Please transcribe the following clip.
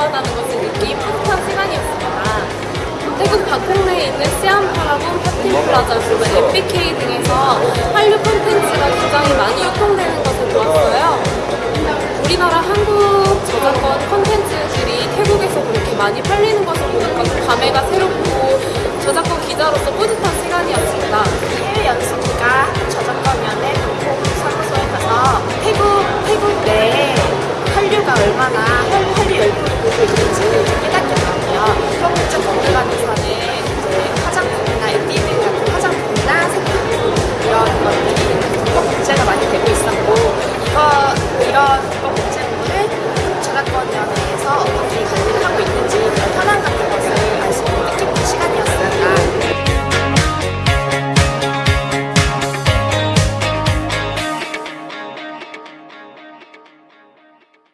위험하다는 것을 느낀 뿌듯한 시간이었습니다. 태국 박흥내에 있는 시안 파라곤 파티 플라자 그리고 에피케이 등에서 한류 콘텐츠가 굉장히 많이 유통되는 것을 보았어요. 우리나라 한국 저작권 콘텐츠들이 태국에서 그렇게 많이 팔리는 것을 보니까 감회가 새롭고 저작권 기자로서 뿌듯한 시간이었습니다. 해외 연습기가 저작권 연대 공포 사무소에 가서 태국 태국 내에 한류가 얼마나 한류 열풍이 이렇게 재미있게 깨닫게 되고요. 그럼 쭉 넘어가면서